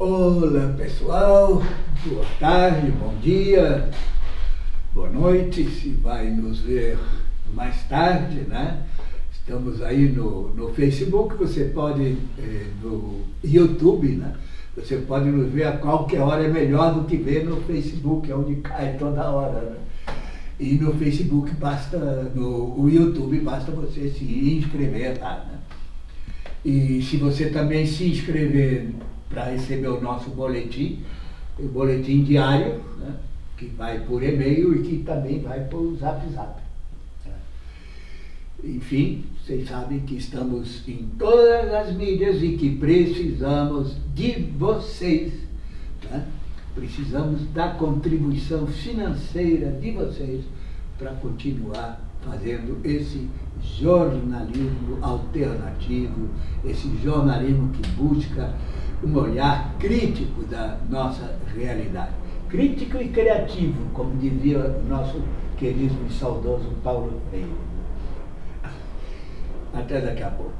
Olá pessoal, boa tarde, bom dia, boa noite, se vai nos ver mais tarde, né? Estamos aí no, no Facebook, você pode, eh, no YouTube, né? Você pode nos ver a qualquer hora, é melhor do que ver no Facebook, é onde cai toda hora, né? E no Facebook basta, no YouTube basta você se inscrever lá, né? E se você também se inscrever para receber o nosso boletim, o boletim diário, né? que vai por e-mail e que também vai por zap zap. Né? Enfim, vocês sabem que estamos em todas as mídias e que precisamos de vocês. Né? Precisamos da contribuição financeira de vocês para continuar fazendo esse jornalismo alternativo, esse jornalismo que busca um olhar crítico da nossa realidade. Crítico e criativo, como dizia o nosso querido e saudoso Paulo Freire. Até daqui a pouco.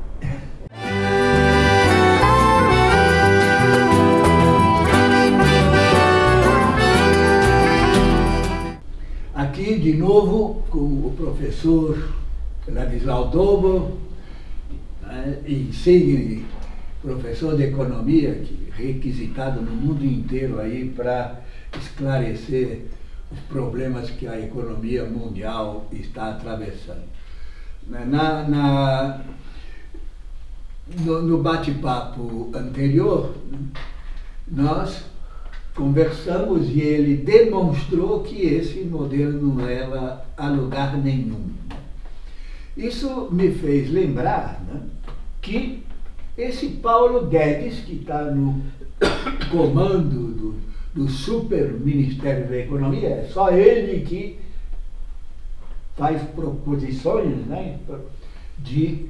De novo com o professor Ladislau Tobo, né, insigne professor de economia, que requisitado no mundo inteiro aí para esclarecer os problemas que a economia mundial está atravessando. Né, na, na no, no bate-papo anterior, nós conversamos e ele demonstrou que esse modelo não leva a lugar nenhum. Isso me fez lembrar né, que esse Paulo Guedes, que está no comando do, do super Ministério da Economia, é só ele que faz proposições né, de,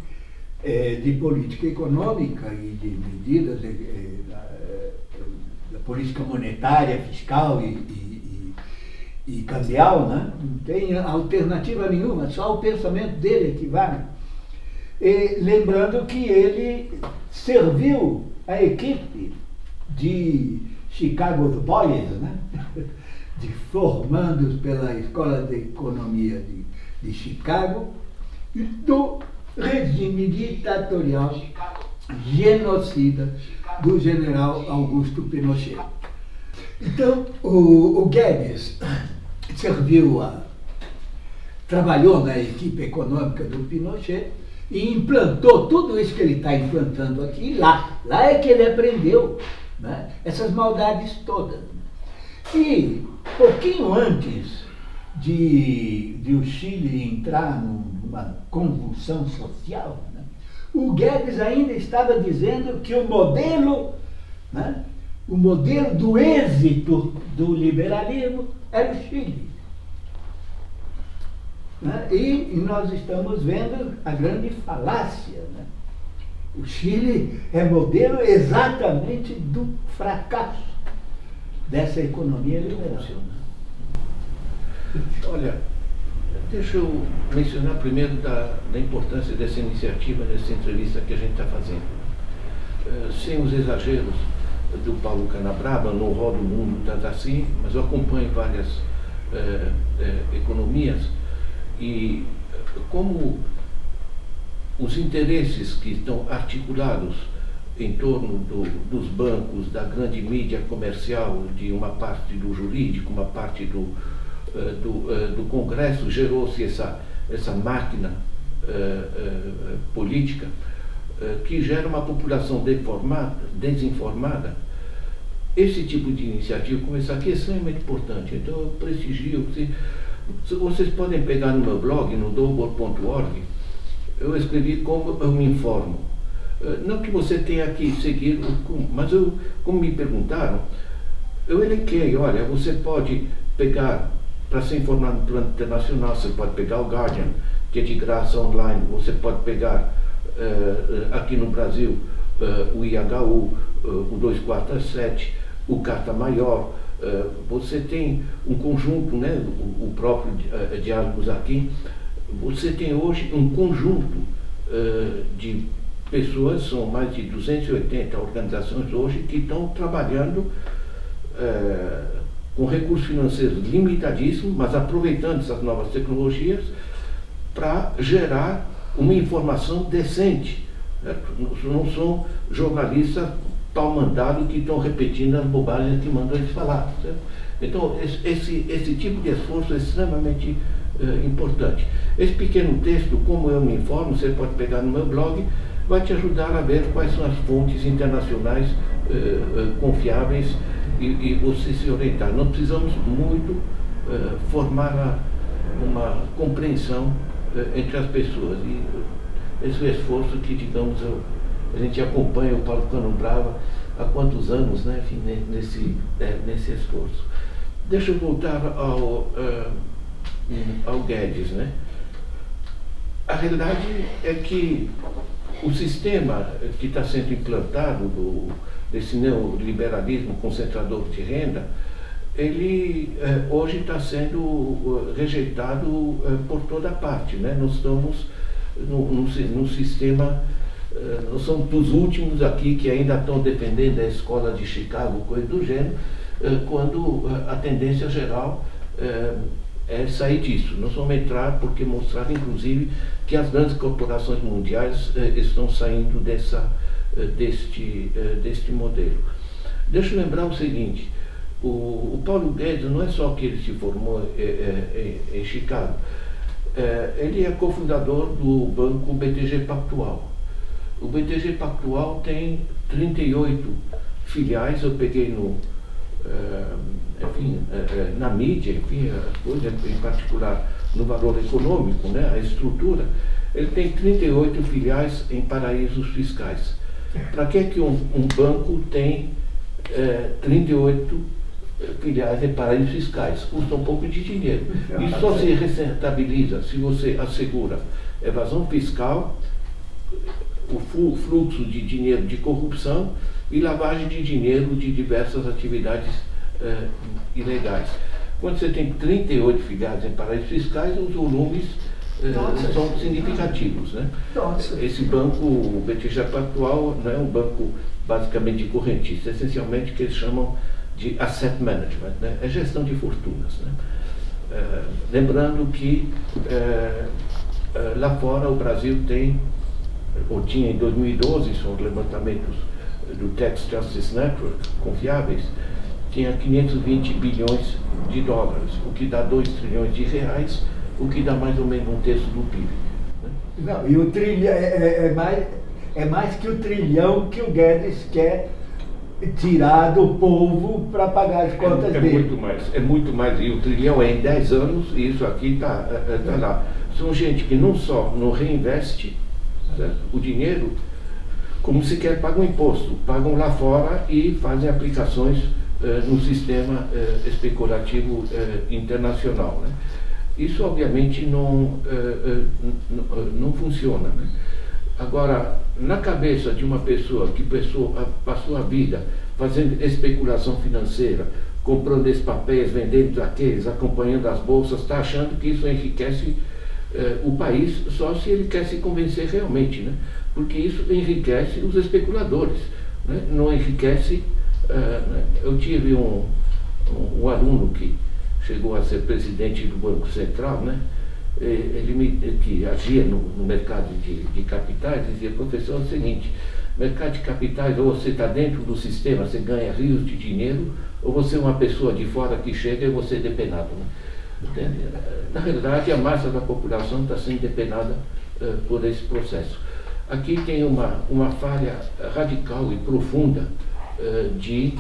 é, de política econômica e de medidas da política monetária, fiscal e, e, e, e cambial, né? não tem alternativa nenhuma, só o pensamento dele que vale. E, lembrando que ele serviu a equipe de Chicago Boys, né? de formandos pela Escola de Economia de, de Chicago, do regime ditatorial genocida do general Augusto Pinochet. Então, o, o Guedes serviu a, trabalhou na equipe econômica do Pinochet e implantou tudo isso que ele está implantando aqui lá. Lá é que ele aprendeu né, essas maldades todas. E pouquinho antes de, de o Chile entrar numa convulsão social, o Guedes ainda estava dizendo que o modelo, né, o modelo do êxito do liberalismo era o Chile. Né? E nós estamos vendo a grande falácia. Né? O Chile é modelo exatamente do fracasso dessa economia liberal. Olha, deixa eu mencionar primeiro da, da importância dessa iniciativa, dessa entrevista que a gente está fazendo. Uh, sem os exageros do Paulo Canabrava, não rodo mundo tanto assim, mas eu acompanho várias uh, uh, economias e como os interesses que estão articulados em torno do, dos bancos, da grande mídia comercial, de uma parte do jurídico, uma parte do, do, uh, do Congresso, gerou-se essa, essa máquina uh, política que gera uma população deformada, desinformada. Esse tipo de iniciativa, como essa aqui, é extremamente importante. Então, eu prestigio. Vocês podem pegar no meu blog, no double.org, eu escrevi como eu me informo. Eh, não que você tenha que seguir, mas eu, como me perguntaram, eu elenquei, olha, você pode pegar, para se informar no plano internacional, você pode pegar o Guardian, que é de graça online, você pode pegar uh, aqui no Brasil uh, o IHU, uh, o 247, o Carta Maior, você tem um conjunto, né, o próprio eh, Diálogos aqui, você tem hoje um conjunto eh, de pessoas, são mais de 280 organizações hoje que estão trabalhando é, com recursos financeiros limitadíssimos, mas aproveitando essas novas tecnologias para gerar uma informação decente. Certo? Não são jornalistas pau mandado que estão repetindo as bobagens que mandam eles falar. Certo? Então, esse, esse tipo de esforço é extremamente uh, importante. Esse pequeno texto, como eu me informo, você pode pegar no meu blog, vai te ajudar a ver quais são as fontes internacionais uh, uh, confiáveis e, e, você se orientar. Nós precisamos muito formar a, uma compreensão entre as pessoas. E esse é o esforço que, digamos, eu, a gente acompanha o Paulo Cano Brava há quantos anos, né, enfim, nesse, é, nesse esforço. Deixa eu voltar ao, uh, ao Guedes. Né? A realidade é que o sistema que está sendo implantado do, desse neoliberalismo concentrador de renda, ele eh, hoje está sendo rejeitado eh, por toda parte. Né? Nós estamos num sistema, nós somos dos últimos aqui que ainda estão defendendo a escola de Chicago, coisa do gênero, eh, quando eh, a tendência geral eh, é sair disso. Nós vamos entrar porque mostrar, inclusive, que as grandes corporações mundiais estão saindo dessa, deste, deste modelo. Deixa eu lembrar o seguinte, o, o, Paulo Guedes não é só que ele se formou em Chicago, ele é cofundador do banco BTG Pactual. O BTG Pactual tem 38 filiais, eu peguei no, eh, enfim, eh, eh, na mídia, enfim, as coisas, em particular no valor econômico, né, a estrutura, ele tem 38 filiais em paraísos fiscais. Para que, que um, um, banco tem é, 38 filiais em paraísos fiscais? Custa um pouco de dinheiro. E só se rentabiliza se você assegura evasão fiscal, o fluxo de dinheiro de corrupção e lavagem de dinheiro de diversas atividades eh, ilegais. Quando você tem 38 filiados em paraísos fiscais, os volumes eh, são significativos. Né? Esse banco, o BTG Pactual, não é um banco basicamente de correntista, essencialmente que eles chamam de asset management, né? é gestão de fortunas. Né? Eh, lembrando que lá fora o Brasil tem, ou tinha em 2012, são levantamentos do Tax Justice Network, confiáveis, tinha 520 bilhões de dólares, o que dá 2 trilhões de reais, o que dá mais ou menos um terço do PIB. Né? Não, e o trilhão é, é, é, mais, é mais que o trilhão que o Guedes quer tirar do povo para pagar as contas é, é dele. Muito mais, é muito mais, e o trilhão é em 10 anos, e isso aqui está é, é, tá lá. São gente que não só não reinveste certo? o dinheiro, como sequer pagam imposto, pagam lá fora e fazem aplicações eh, no sistema eh, especulativo eh, internacional. Né? Isso obviamente não, eh, eh, não funciona. Né? Agora, na cabeça de uma pessoa que passou a, passou a vida fazendo especulação financeira, comprando esses papéis, vendendo aqueles, acompanhando as bolsas, está achando que isso enriquece eh, o país só se ele quer se convencer realmente. Né? Porque isso enriquece os especuladores, né? não enriquece. Uh, eu tive um, um, um, aluno que chegou a ser presidente do Banco Central, né? ele me, que agia no, no mercado de, de, capitais, dizia, professor, é o seguinte, mercado de capitais, ou você está dentro do sistema, você ganha rios de dinheiro, ou você é uma pessoa de fora que chega e você é depenado. Né? Na realidade, a massa da população está sendo depenada uh, por esse processo. Aqui tem uma, uma falha radical e profunda uh, de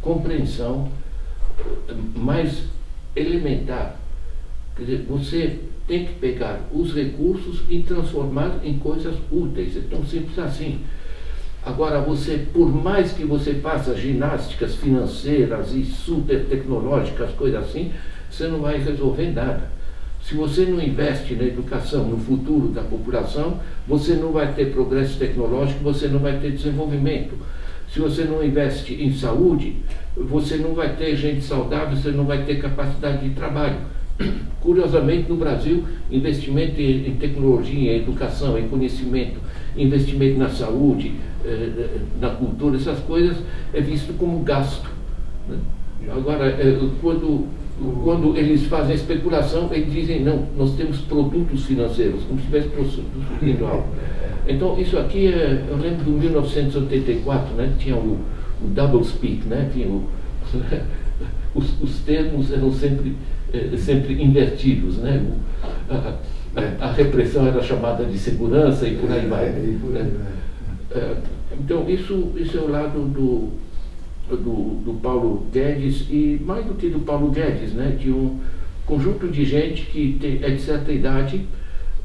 compreensão uh, mais elementar. Quer dizer, você tem que pegar os recursos e transformar em coisas úteis. É tão simples assim. Agora, você, por mais que você faça ginásticas financeiras e super tecnológicas, coisas assim, você não vai resolver nada. Se você não investe na educação, no futuro da população, você não vai ter progresso tecnológico, você não vai ter desenvolvimento. Se você não investe em saúde, você não vai ter gente saudável, você não vai ter capacidade de trabalho. Curiosamente, no Brasil, investimento em tecnologia, em educação, em conhecimento, investimento na saúde, eh, na cultura, essas coisas, é visto como gasto. Né? Agora, eh, quando, quando eles fazem a especulação, eles dizem, não, nós temos produtos financeiros, como se estivesse produzindo algo. Então, isso aqui, é, eu lembro de 1984, né, tinha o, o double speak, né, tinha o, os, os termos eram sempre, eh, sempre invertidos. Né? O, a, a, a, repressão era chamada de segurança e por aí vai. É, né? É, então, isso, isso é o lado do, do, do Paulo Guedes, e mais do que do Paulo Guedes, né? de um conjunto de gente que tem, é de certa idade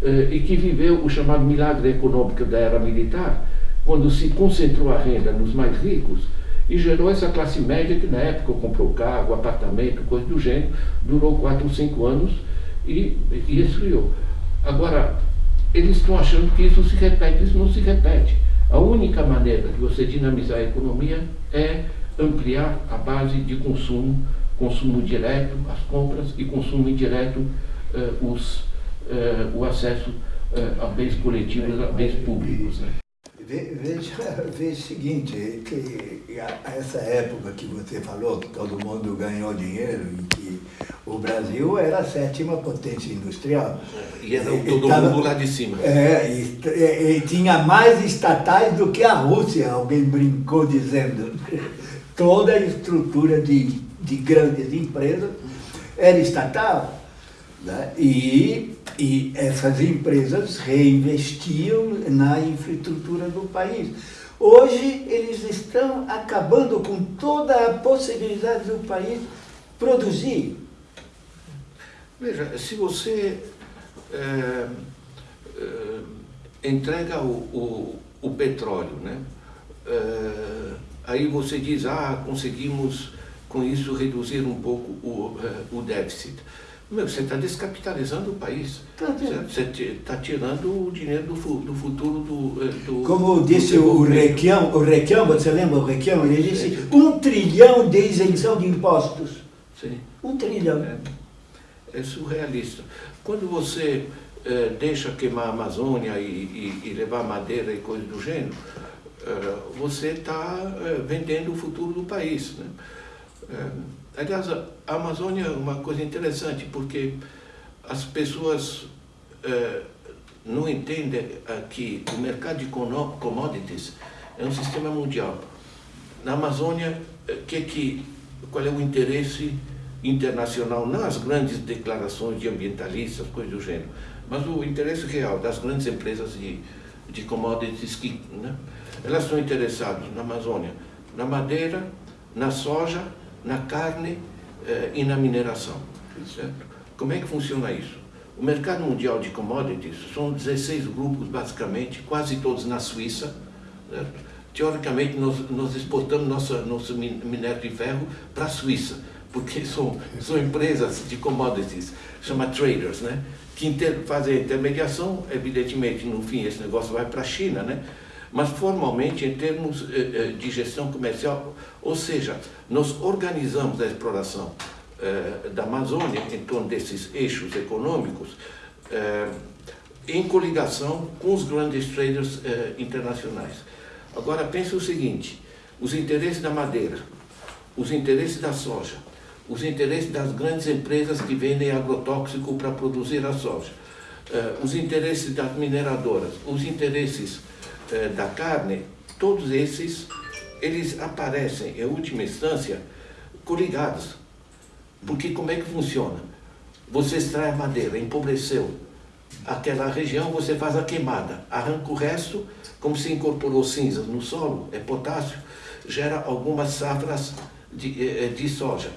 eh, e que viveu o chamado milagre econômico da era militar, quando se concentrou a renda nos mais ricos e gerou essa classe média que na época comprou carro, apartamento, coisa do gênero, durou quatro ou cinco anos e, e esfriou. Agora, eles estão achando que isso se repete, isso não se repete. A única maneira de você dinamizar a economia é ampliar a base de consumo, consumo direto, as compras e consumo indireto, eh, os, eh, o acesso eh, a bens coletivos, a bens públicos. Né? Veja, veja o seguinte, que essa época que você falou, que todo mundo ganhou dinheiro e que o Brasil era a sétima potência industrial. E era e, todo tava, mundo lá de cima. É, e, e, e, tinha mais estatais do que a Rússia, alguém brincou dizendo. Toda a estrutura de, de grandes empresas era estatal. Né? E e essas empresas reinvestiam na infraestrutura do país. Hoje, eles estão acabando com toda a possibilidade do país produzir. Veja, se você é, é, entrega o, o, o, petróleo, né? É, aí você diz, ah, conseguimos com isso reduzir um pouco o, o déficit. Meu, você está descapitalizando o país. Tá você está tirando o dinheiro do, do futuro do, eh, do Como disse do o Requião, o Requião, você lembra o Requião? Ele disse Sim. um trilhão de isenção de impostos. Sim. Um trilhão. É, é surrealista. Quando você é, deixa queimar a Amazônia e, e, e, levar madeira e coisas do gênero, é, você está vendendo o futuro do país. Né? Aliás, a Amazônia é uma coisa interessante, porque as pessoas não entendem que o mercado de commodities é um sistema mundial. Na Amazônia, eh, que, que, qual é o interesse internacional, não as grandes declarações de ambientalistas, coisas do gênero, mas o interesse real das grandes empresas de, de commodities que né, elas estão interessadas na Amazônia, na madeira, na soja, na carne eh, e na mineração. Certo? Como é que funciona isso? O mercado mundial de commodities são 16 grupos, basicamente, quase todos na Suíça. Certo? Teoricamente, nós, nós exportamos nossa, nosso minério de ferro para a Suíça, porque são, são empresas de commodities, chama traders, né? que inter, fazem intermediação, evidentemente, no fim, esse negócio vai para a China, né? Mas formalmente em termos eh, eh, de gestão comercial, ou seja, nós organizamos a exploração eh, da Amazônia em torno desses eixos econômicos em coligação com os grandes traders internacionais. Agora pense o seguinte, os interesses da madeira, os interesses da soja, os interesses das grandes empresas que vendem agrotóxico para produzir a soja, os interesses das mineradoras, os interesses eh, da carne, todos esses, eles aparecem, em última instância, coligados. Porque como é que funciona? Você extrai a madeira, empobreceu aquela região, você faz a queimada, arranca o resto, como se incorporou cinzas no solo, é potássio, gera algumas safras de, eh, eh, de soja.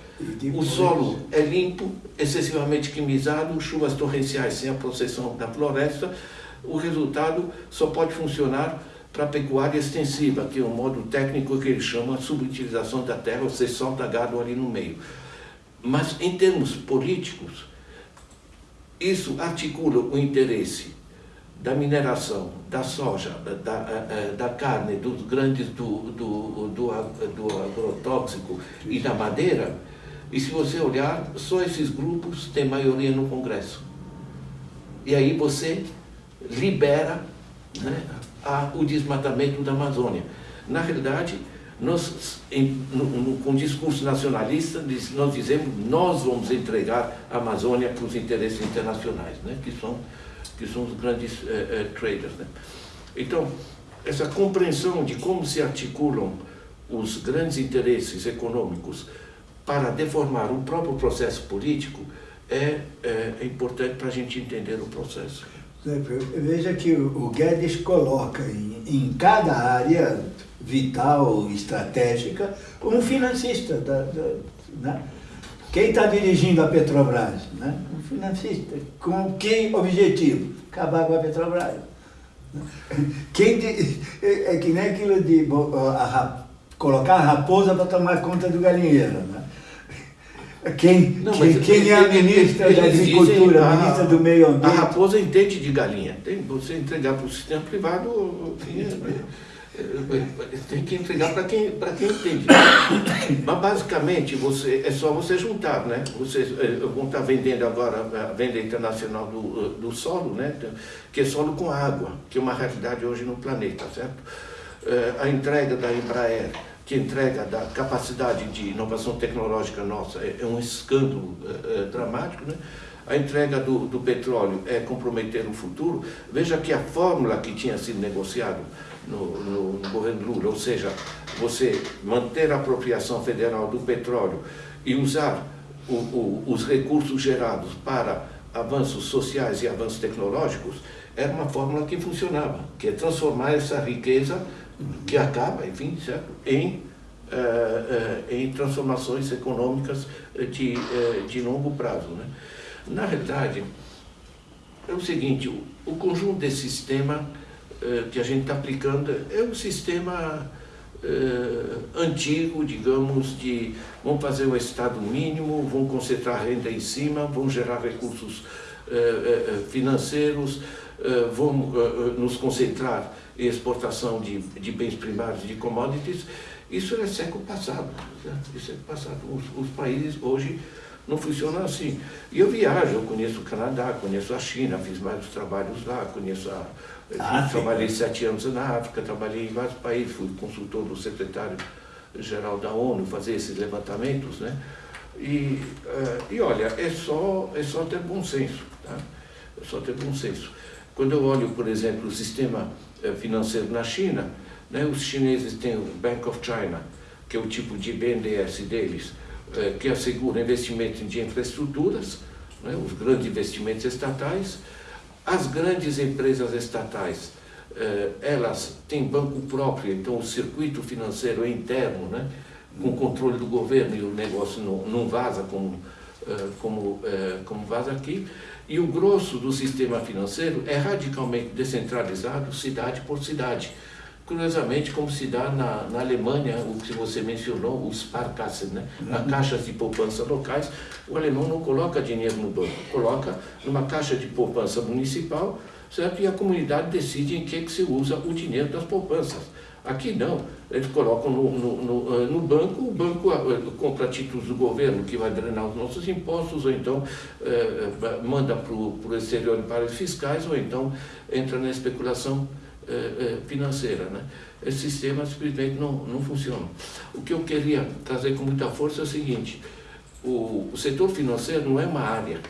O solo é limpo, excessivamente quimizado, chuvas torrenciais sem a processão da floresta, o resultado só pode funcionar para a pecuária extensiva, que é um modo técnico que ele chama subutilização da terra, você solta gado ali no meio. Mas em termos políticos, isso articula o interesse da mineração, da soja, da, da, eh, da carne, dos grandes do, do, do, do agrotóxico e da madeira, e se você olhar, só esses grupos têm maioria no Congresso. E aí você libera né, ao desmatamento da Amazônia. Na realidade, nós, em, no, no, com o discurso nacionalista, nós dizemos nós vamos entregar a Amazônia para os interesses internacionais, né? que, são, que são os grandes eh, eh, traders. Né? Então, essa compreensão de como se articulam os grandes interesses econômicos para deformar o próprio processo político é, é, é importante para a gente entender o processo. Veja que o Guedes coloca em, em cada área vital, estratégica, um financista. Da, da, né? Quem está dirigindo a Petrobras? Né? Um financista. Com que objetivo? Acabar com a Petrobras. Quem de, é, é que nem aquilo de a, a, colocar a raposa para tomar conta do galinheiro. Né? Quem, não, quem, quem é a ministra da Agricultura, a ministra do Meio Ambiente? A raposa entende de galinha. Tem, você entregar para o sistema privado, tem que entregar para quem, quem entende. Mas basicamente você, é só você juntar, né? Vocês eh, vão estar vendendo agora a venda internacional do, do solo, né? Que é solo com água, que é uma realidade hoje no planeta, certo? A entrega da Embraer que entrega da capacidade de inovação tecnológica nossa é, é um escândalo é, é, dramático, né? A entrega do, do, petróleo é comprometer o futuro. Veja que a fórmula que tinha sido negociada no, no, no, governo Lula, ou seja, você manter a apropriação federal do petróleo e usar o, o, os recursos gerados para avanços sociais e avanços tecnológicos, era uma fórmula que funcionava, que é transformar essa riqueza que acaba, enfim, certo? Em, uh, uh, em transformações econômicas de, uh, de longo prazo. Né? Na realidade, é o seguinte, o, o conjunto desse sistema que a gente está aplicando é um sistema antigo, digamos, de vamos fazer o Estado mínimo, vão concentrar renda em cima, vão gerar recursos financeiros, vão nos concentrar exportação de, de bens primários, de commodities, isso é século passado. Né? Isso é passado. Os, os, países hoje não funcionam assim. E eu viajo, eu conheço o Canadá, conheço a China, fiz vários trabalhos lá, conheço a... Ah, trabalhei sete anos na África, trabalhei em vários países, fui consultor do secretário-geral da ONU, fazer esses levantamentos, né? E, uh, e olha, é só, é só ter bom senso, tá? É só ter bom senso. Quando eu olho, por exemplo, o sistema eh, financeiro na China, né, os chineses têm o Bank of China, que é o tipo de BNDES deles, eh, que assegura investimento de infraestruturas, né, os grandes investimentos estatais. As grandes empresas estatais, eh, elas têm banco próprio, então o circuito financeiro é interno, né, com controle do governo e o negócio não, não vaza como, como, como vaza aqui. E o grosso do sistema financeiro é radicalmente descentralizado, cidade por cidade. Curiosamente, como se dá na, na Alemanha, o que você mencionou, os Sparkassen, né? Uhum. caixas de poupança locais, o alemão não coloca dinheiro no banco, coloca numa caixa de poupança municipal, certo? E a comunidade decide em que, que se usa o dinheiro das poupanças. Aqui não, eles colocam no, no, no, eh, no, banco, o banco eh, compra títulos do governo que vai drenar os nossos impostos, ou então eh, manda para o exterior em paraísos fiscais, ou então entra na especulação financeira. Né? Esse sistema simplesmente não, não funciona. O que eu queria trazer com muita força é o seguinte, o, o setor financeiro não é uma área,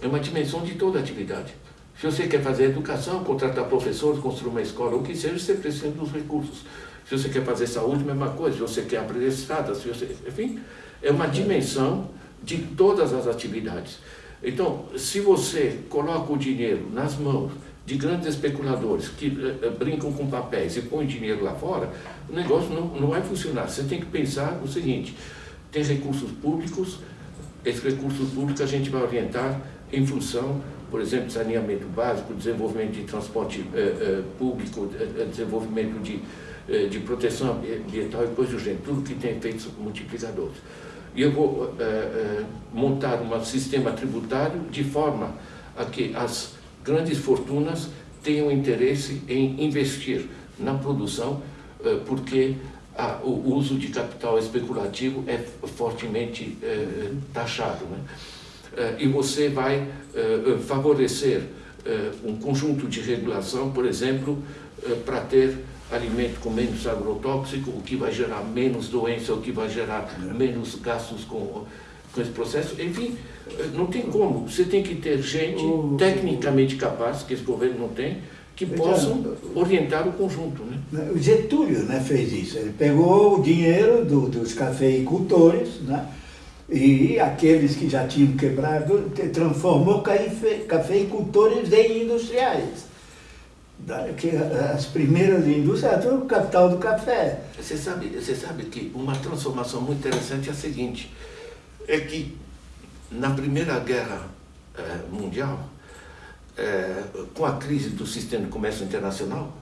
é uma dimensão de toda a atividade. Se você quer fazer educação, contratar professores, construir uma escola, o que seja, você precisa dos recursos. Se você quer fazer saúde, mesma coisa. Se você quer estradas, se você... enfim, é uma dimensão de todas as atividades. Então, se você coloca o dinheiro nas mãos de grandes especuladores que uh, brincam com papéis e põem dinheiro lá fora, o negócio não, não vai funcionar. Você tem que pensar o seguinte, tem recursos públicos, esses recursos públicos a gente vai orientar em função por exemplo, saneamento básico, desenvolvimento de transporte eh, eh, público, eh, desenvolvimento de, de proteção ambiental e coisas do gênero, tudo que tem efeitos multiplicadores. E eu vou montar um sistema tributário de forma a que as grandes fortunas tenham interesse em investir na produção, porque a, o uso de capital especulativo é fortemente taxado. Né? Eh, e você vai eh, eh, favorecer um conjunto de regulação, por exemplo, eh, para ter alimento com menos agrotóxico, o que vai gerar menos doença, o que vai gerar menos gastos com, com esse processo. Enfim, eh, não tem como. Você tem que ter gente tecnicamente capaz, que esse governo não tem, que possam orientar o conjunto. Né? O Getúlio né, fez isso. Ele pegou o dinheiro do, dos cafeicultores, né, e aqueles que já tinham quebrado, transformou cafeicultores em industriais. Que as primeiras indústrias eram o capital do café. Você sabe, você sabe que uma transformação muito interessante é a seguinte, é que na Primeira Guerra eh, Mundial, eh, com a crise do sistema de comércio internacional,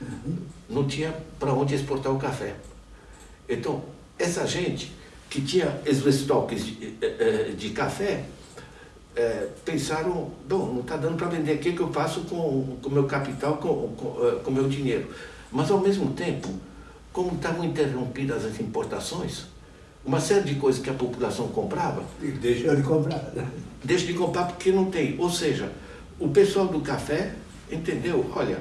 uhum. não tinha para onde exportar o café. Então, essa gente que tinha estoques de, eh, eh, de café, é, pensaram, bom, não está dando para vender, o que, que eu faço com o meu capital, com o meu dinheiro? Mas, ao mesmo tempo, como estavam interrompidas as importações, uma série de coisas que a população comprava... Deixou de comprar. Né? Deixa de comprar porque não tem. Ou seja, o pessoal do café entendeu, olha,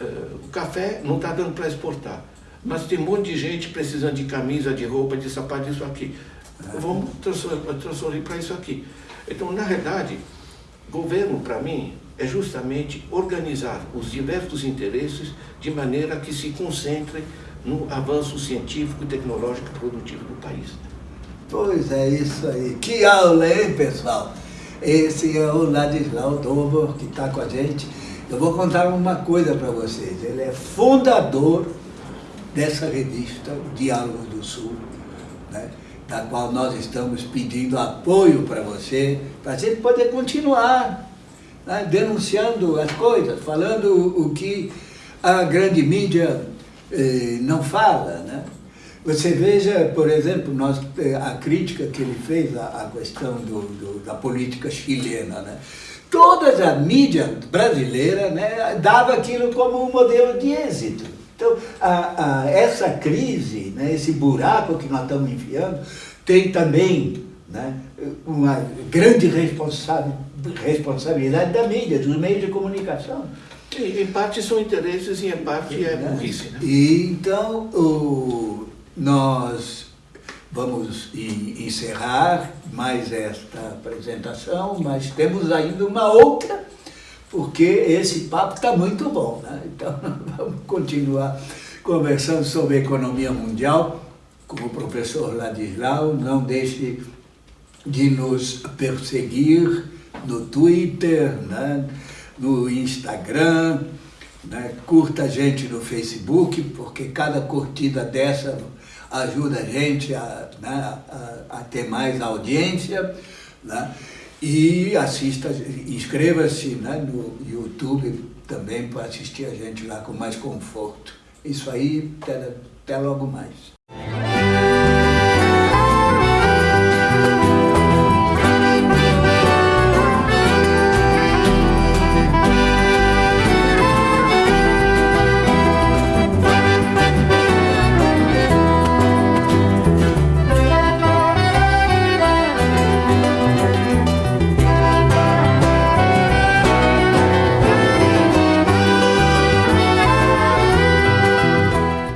uh, o café não está dando para exportar, mas tem um monte de gente precisando de camisa, de roupa, de sapato, disso aqui. Vamos transferir para isso aqui. Então, na realidade, governo, para mim, é justamente organizar os diversos interesses de maneira que se concentrem no avanço científico, tecnológico e produtivo do país. Pois é, isso aí. Que aula, hein, pessoal? Esse é o Ladislau Dover, que está com a gente. Eu vou contar uma coisa para vocês. Ele é fundador dessa revista, Diálogo do Sul, né? da qual nós estamos pedindo apoio para você, para a gente poder continuar né, denunciando as coisas, falando o que a grande mídia eh, não fala. Né? Você veja, por exemplo, nós, eh, a crítica que ele fez à, à questão do, do, da política chilena. Né? Toda a mídia brasileira né, dava aquilo como um modelo de êxito. Então, a, a, essa crise, né, esse buraco que nós estamos enfiando, tem também né, uma grande responsabilidade da mídia, dos meios de comunicação. Em parte são interesses e em parte é né? burrice. Né? E, então, o, nós vamos encerrar mais esta apresentação, mas temos ainda uma outra porque esse papo está muito bom. Né? Então, vamos continuar conversando sobre economia mundial com o professor Ladislau. Não deixe de nos perseguir no Twitter, né? no Instagram, né? curta a gente no Facebook, porque cada curtida dessa ajuda a gente a, né? a, a ter mais audiência. Né? E assista, inscreva-se né, no YouTube também para assistir a gente lá com mais conforto. Isso aí, até, até logo mais.